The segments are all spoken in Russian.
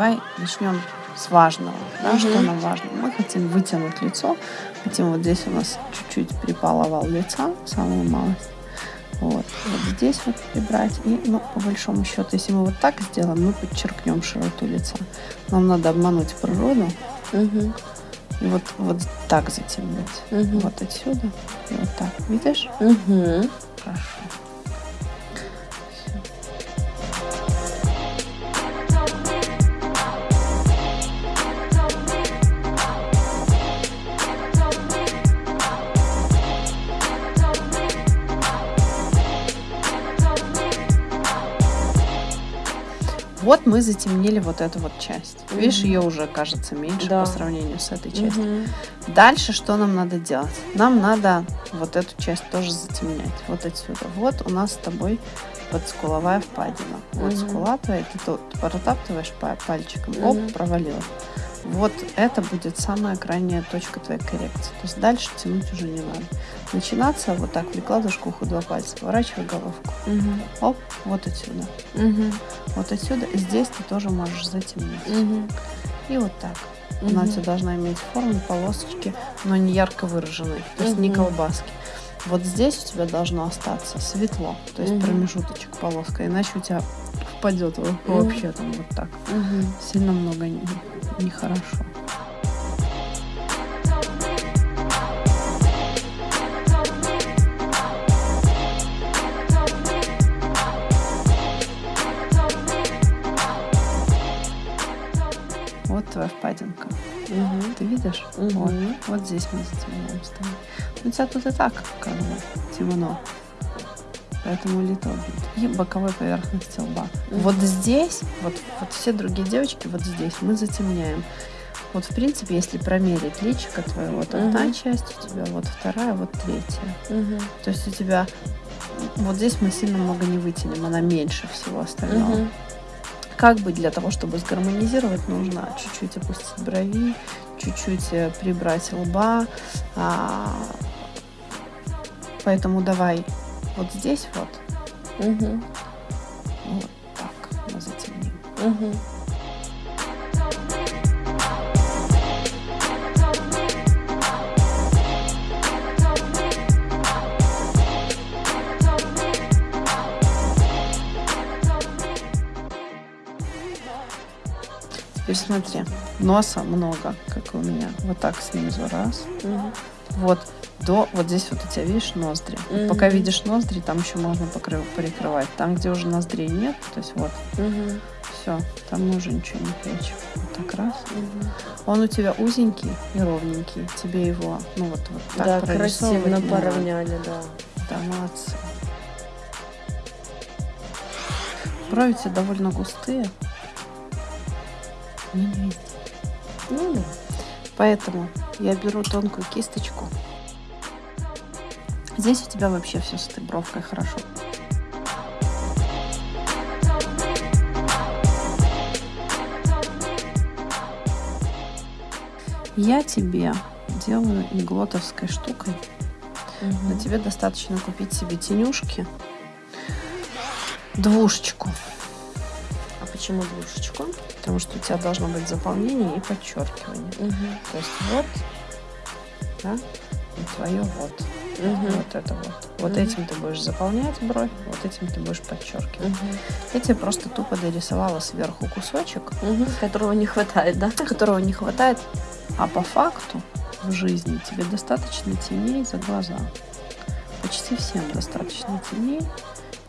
давай начнем с важного. Да, Что нам важно? Мы хотим вытянуть лицо. Хотим вот здесь у нас чуть-чуть припал овал лица, самую малость. Вот. вот здесь вот прибрать. И, ну, по большому счету, если мы вот так сделаем, мы подчеркнем широту лица. Нам надо обмануть природу. Угу. И вот, вот так затемнить. Угу. Вот отсюда. И вот так. Видишь? Угу. Хорошо. Вот мы затемнили вот эту вот часть. Угу. Видишь, ее уже кажется меньше да. по сравнению с этой частью. Угу. Дальше что нам надо делать? Нам надо вот эту часть тоже затемнять. Вот отсюда. Вот у нас с тобой подскуловая впадина. Вот угу. скула твоя, ты тут протаптываешь пальчиком, угу. оп, провалила. Вот это будет самая крайняя точка твоей коррекции. То есть дальше тянуть уже не надо. Начинаться вот так, прикладываешь к уху два пальца, поворачивай головку. Угу. Оп, вот отсюда. Угу. Вот отсюда. Здесь ты тоже можешь затемнить. Угу. И вот так. Угу. Она у тебя должна иметь форму полосочки, но не ярко выраженной. То есть угу. не колбаски. Вот здесь у тебя должно остаться светло, то есть угу. промежуточек полоска, иначе у тебя впадет угу. вообще там вот так. Угу. Сильно много нехорошо. Вот твоя впадинка. Угу. Ты видишь? Угу. Вот. вот здесь мы затемняем тобой. У тебя тут и так как бы темно. Поэтому little bit. И боковой поверхности лба. Угу. Вот здесь, вот, вот все другие девочки, вот здесь мы затемняем. Вот, в принципе, если промерить личико твое, вот угу. одна часть у тебя, вот вторая, вот третья. Угу. То есть у тебя вот здесь мы сильно много не вытянем, она меньше всего остального. Угу. Как бы для того, чтобы сгармонизировать, нужно чуть-чуть опустить брови, чуть-чуть э, прибрать лба. А, поэтому давай вот здесь вот. Угу. Вот так мы затемним. Угу. Теперь смотри, носа много, как у меня. Вот так снизу раз. Угу. Вот до вот здесь вот у тебя видишь ноздри. Угу. Пока видишь ноздри, там еще можно покрыв, прикрывать. Там, где уже ноздрей нет, то есть вот, угу. все, там мы уже ничего не прячем. Вот так раз. Угу. Он у тебя узенький и ровненький. Тебе его, ну вот, вот так Да, красиво поравняли, да. Да, молодцы. Брови у тебя довольно густые. Не везде. Ну да. Поэтому я беру тонкую кисточку. Здесь у тебя вообще все с этой бровкой хорошо. Я тебе делаю иглотовской штукой. Угу. Но тебе достаточно купить себе тенюшки. Двушечку. Почему двушечку? Потому что у тебя должно быть заполнение и подчеркивание. Угу. То есть вот, да, и твое вот. Угу. Вот это вот. Вот угу. этим ты будешь заполнять бровь, вот этим ты будешь подчеркивать. Угу. Я тебе просто тупо дорисовала сверху кусочек, угу. которого не хватает, да? Которого не хватает. А по факту в жизни тебе достаточно теней за глаза. Почти всем достаточно теней.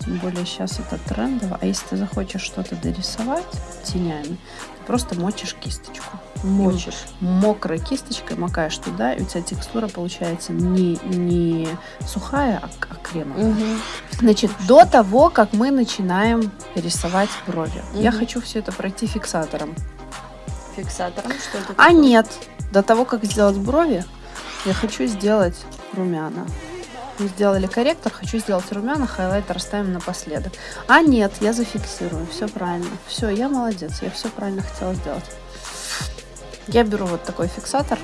Тем более сейчас это трендово. А если ты захочешь что-то дорисовать тенями, ты просто мочишь кисточку. Мочишь. И мокрой кисточкой макаешь туда, и у тебя текстура получается не, не сухая, а, а кремовая. Угу. Значит, до того, как мы начинаем рисовать брови, угу. я хочу все это пройти фиксатором. Фиксатором? Что это А нет, до того, как сделать брови, я хочу сделать румяна мы сделали корректор, хочу сделать румяна, хайлайтер оставим напоследок. А нет, я зафиксирую, все правильно. Все, я молодец, я все правильно хотела сделать. Я беру вот такой фиксатор.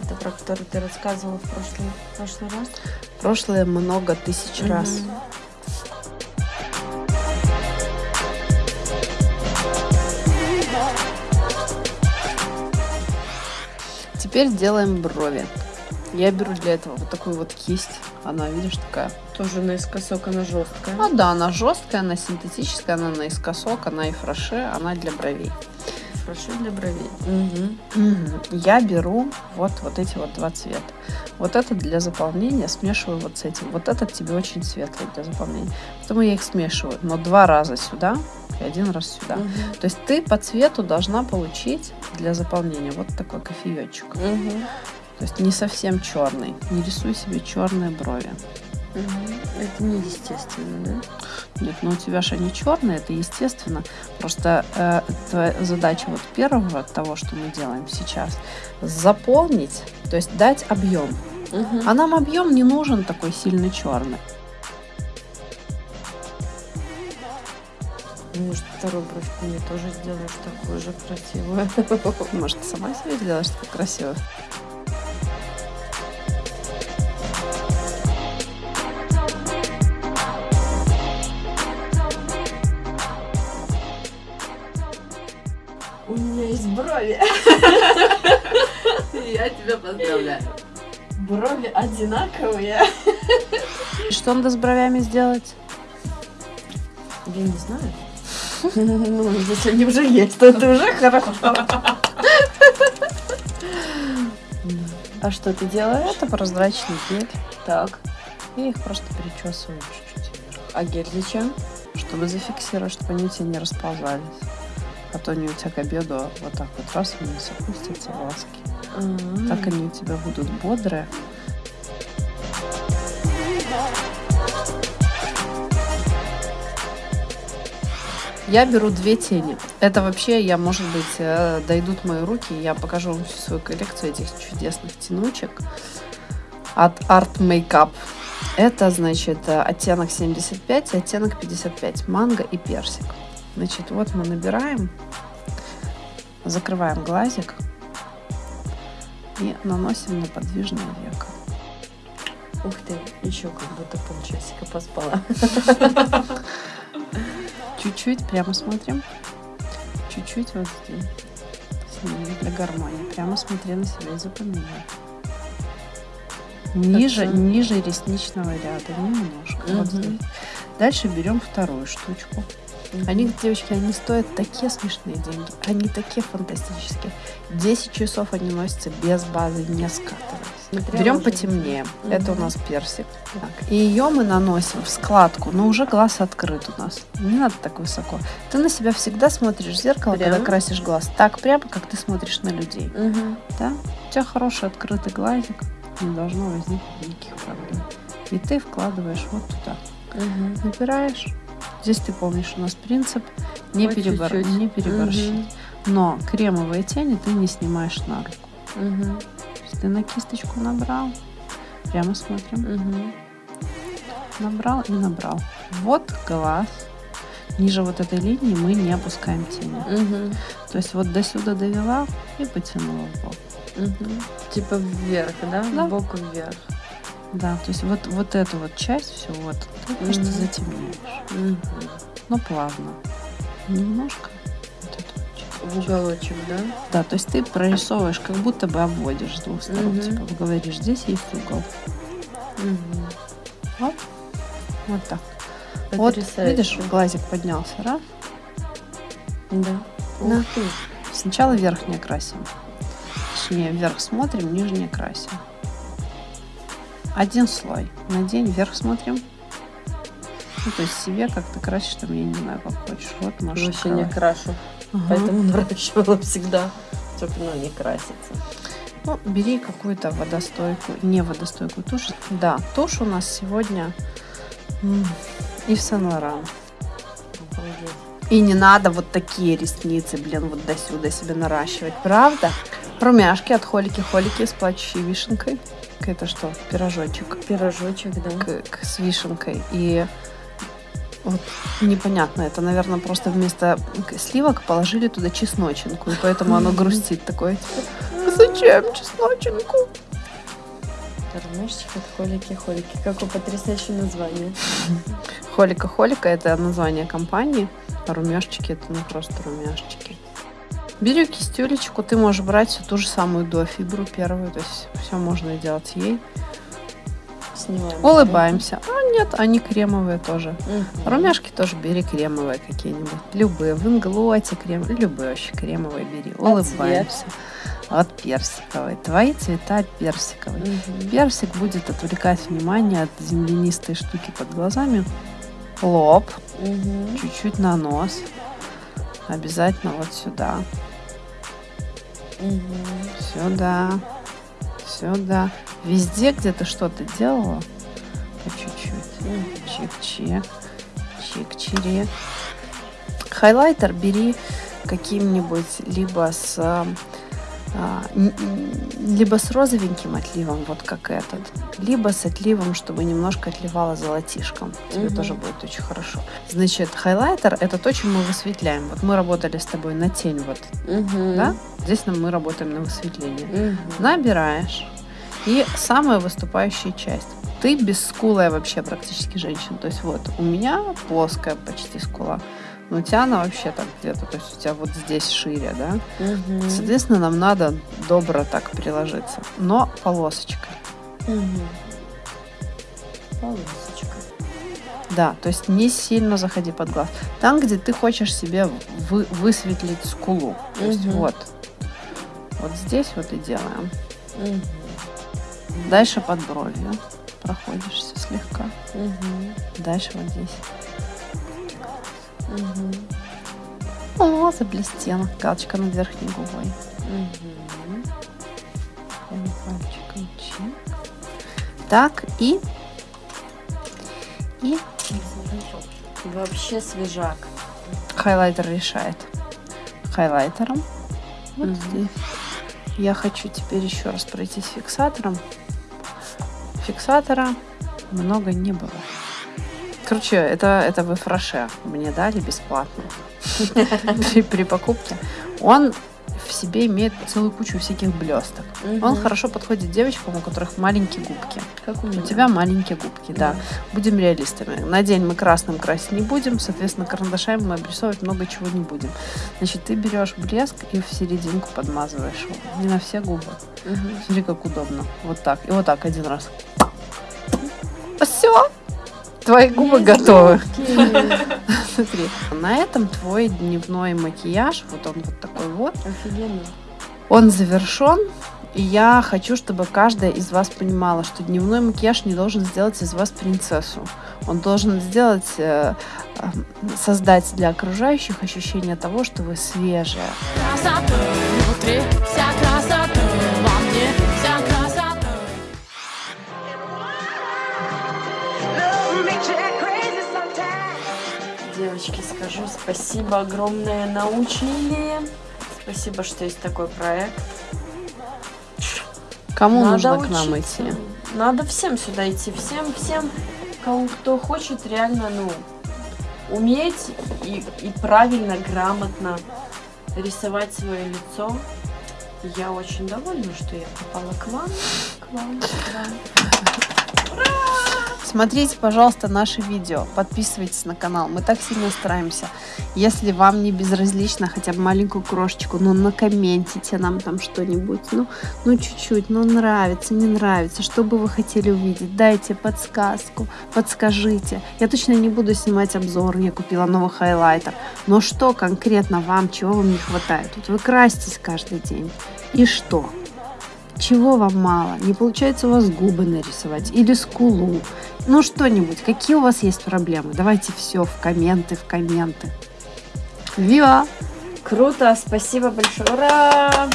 Это про который ты рассказывала в прошлый, в прошлый раз? Прошлое много тысяч угу. раз. Теперь делаем брови. Я беру для этого вот такую вот кисть. Она, видишь, такая. Тоже наискосок, она жесткая. А, да, она жесткая, она синтетическая, она наискосок, она и фраше, она для бровей. Фраше для бровей. Угу. Угу. Я беру вот, вот эти вот два цвета. Вот этот для заполнения смешиваю вот с этим. Вот этот тебе очень светлый для заполнения. Поэтому я их смешиваю, но два раза сюда и один раз сюда. Угу. То есть ты по цвету должна получить для заполнения вот такой кофеечек. Угу. То есть не совсем черный. Не рисуй себе черные брови. Это не естественно, да? Нет, ну у тебя же они черные, это естественно. Просто э, твоя задача вот первого того, что мы делаем сейчас, заполнить, то есть дать объем. Угу. А нам объем не нужен такой сильно черный. Может, вторую бровку мне тоже сделаешь такую же красивую. Может, сама себе сделаешь такую красивую? Я тебя поздравляю. Брови одинаковые. Что надо с бровями сделать? Я не знаю. Ну, если они уже есть, то это уже хорошо. А что ты делаешь? Это прозрачный гель. Так. Я их просто причесываю чуть-чуть. А гель зачем? Чтобы зафиксировать, чтобы они у тебя не расползались. А то они у тебя к обеду вот так вот раз вниз опустятся волоски. А. Так они у тебя будут бодрые. Я беру две тени. Это вообще, я, может быть, э, дойдут мои руки, и я покажу вам всю свою коллекцию этих чудесных тянучек от Art Makeup. Это, значит, э, оттенок 75 и оттенок 55. Манго и персик. Значит, вот мы набираем, закрываем глазик и наносим на подвижное веко. Ух ты, еще как будто полчасика поспала. Чуть-чуть прямо смотрим. Чуть-чуть вот здесь. Для гармонии. Прямо смотри на себя и запоминай. Ниже, ниже ресничного ряда, немножко. Вот Мгм. здесь. Дальше берем вторую штучку. Они, девочки, они стоят такие смешные деньги. Они такие фантастические. 10 часов они носятся без базы, не. Смотрела Берем уже. потемнее. Мгм. Это у нас персик. Так. И ее мы наносим в складку, но уже глаз открыт у нас. Не надо так высоко. Ты на себя всегда смотришь в зеркало, когда Прямо? красишь глаз. Так прямо, как ты смотришь на людей. Мгм. Да? У тебя хороший открытый глазик. Не должно возникнуть никаких проблем. И ты вкладываешь вот туда. Мгм. Набираешь. Здесь ты помнишь, у нас принцип не, По перебор- чуть-чуть. не переборщить. Мгм. Но кремовые тени ты не снимаешь на руку. Есть ты на кисточку набрал. Прямо смотрим. Мгм. Набрал и набрал. Вот глаз. Ниже вот этой линии мы не опускаем тени. Мгм. То есть вот до сюда довела и потянула в бок. Мгм. Типа вверх, да? Да. Боку вверх. Да, то есть вот, вот эту вот часть, все вот, ты просто Мгм. затемняешь. Мгм. Но плавно. Немножко. Вот эту вот. В уголочек, да? Да, то есть ты прорисовываешь, как будто бы обводишь с двух сторон. Мгм. Типа говоришь, здесь есть угол. Мгм. Оп. Вот так. Вот, Потрясающе. видишь, глазик поднялся, раз. Да. Да. Ух ты. Сначала верхнее красим. Точнее, вверх смотрим, нижнее красим. Один слой. На день вверх смотрим. Ну, то есть себе как ты красишь, там, я не знаю, как хочешь. Вот можешь Вообще не крашу. Ага. Поэтому наращивала всегда. Чтобы ну, не краситься. Ну, бери какую-то водостойкую, не водостойкую тушь. Да, тушь у нас сегодня м, Ив Сен-Лоран. И не надо вот такие ресницы, блин, вот до сюда себе наращивать, правда? Румяшки от холики-холики с плачущей вишенкой. Это что, пирожочек Пирожочек, да. к, к- с вишенкой. И вот непонятно, это, наверное, просто вместо сливок положили туда чесночинку, и поэтому оно грустит такое. типа, «А Зачем чесночинку? Румяшечек от холики-холики. Какое потрясающее название. Холика-холика это название компании, а румяшечки это не просто румяшечки. Беру кистюлечку, ты можешь брать всю ту же самую до фибру первую, то есть все можно делать ей. Снимаем. Улыбаемся. А нет, они кремовые тоже. Угу. Румяшки тоже бери кремовые какие-нибудь. Любые. В инглоте крем. Любые вообще кремовые бери. А Улыбаемся. Цвет? от персиковой. Твои цвета персиковый. Угу. Персик будет отвлекать внимание от землянистой штуки под глазами. Лоб. Угу. Чуть-чуть на нос. Обязательно вот сюда. Угу. Сюда. Сюда. Везде, где ты что-то делала, по чуть-чуть. Чик-чик. Чик-чирик. Хайлайтер бери каким-нибудь либо с либо с розовеньким отливом, вот как этот, либо с отливом, чтобы немножко отливало золотишком. Тебе угу. тоже будет очень хорошо. Значит, хайлайтер это то, чем мы высветляем. Вот мы работали с тобой на тень, вот, угу. да? Здесь мы работаем на высветление. Угу. Набираешь. И самая выступающая часть. Ты бесскулая вообще практически женщина. То есть вот у меня плоская почти скула. Но у тебя она вообще так где-то, то есть у тебя вот здесь шире, да? Угу. Соответственно, нам надо добро так приложиться, но полосочкой. Угу. Полосочкой. Да, то есть не сильно заходи под глаз. Там, где ты хочешь себе вы, высветлить скулу. То есть вот. Вот здесь вот и делаем. Угу. Дальше под бровью проходишься слегка. Угу. Дальше вот здесь. Угу. О, заблестела. Галочка над верхней губой. Угу. Пальчиком чик. Так, и... И... Вообще свежак. Хайлайтер решает. Хайлайтером. Вот угу. здесь. Я хочу теперь еще раз пройтись фиксатором. Фиксатора много не было. Короче, это, это в фраше мне дали бесплатно при, при покупке. Он в себе имеет целую кучу всяких блесток. Угу. Он хорошо подходит девочкам, у которых маленькие губки. Как у, меня. у тебя маленькие губки, да. да. Будем реалистами. На день мы красным красить не будем, соответственно, карандашами мы обрисовывать много чего не будем. Значит, ты берешь блеск и в серединку подмазываешь его. Не на все губы. Угу. Смотри, как удобно. Вот так. И вот так один раз. Все твои губы готовы. Смотри, на этом твой дневной макияж, вот он вот такой вот. Офигенно. Он завершен. И я хочу, чтобы каждая из вас понимала, что дневной макияж не должен сделать из вас принцессу. Он должен сделать, э, э, создать для окружающих ощущение того, что вы свежая. Красота внутри, вся девочки, скажу спасибо огромное научили. Спасибо, что есть такой проект. Кому Надо нужно учиться. к нам идти? Надо всем сюда идти. Всем, всем, кому кто хочет реально, ну, уметь и, и правильно, грамотно рисовать свое лицо. Я очень довольна, что я попала к вам. К вам, к вам. Ура! Смотрите, пожалуйста, наши видео, подписывайтесь на канал. Мы так сильно стараемся. Если вам не безразлично хотя бы маленькую крошечку, ну накомментите нам там что-нибудь. Ну, ну чуть-чуть, ну нравится, не нравится. Что бы вы хотели увидеть? Дайте подсказку, подскажите. Я точно не буду снимать обзор, я купила новый хайлайтер. Но что конкретно вам, чего вам не хватает? Вот вы краситесь каждый день. И что? Чего вам мало? Не получается у вас губы нарисовать или скулу? Ну что-нибудь. Какие у вас есть проблемы? Давайте все в комменты, в комменты. Вива! Круто, спасибо большое. Ура!